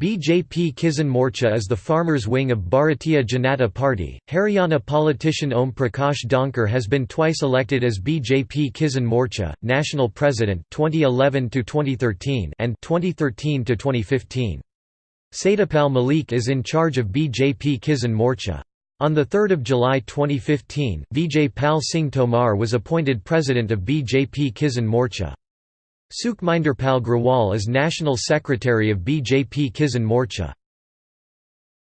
BJP Kisan Morcha is the farmers' wing of Bharatiya Janata Party. Haryana politician Om Prakash Dhankar has been twice elected as BJP Kisan Morcha national president 2011 to 2013 and 2013 to 2015. Satyapal Malik is in charge of BJP Kisan Morcha. On 3 July 2015, Vijay Pal Singh Tomar was appointed president of BJP Kisan Morcha. Sukhminder Pal Grewal is National Secretary of BJP Kisan Morcha.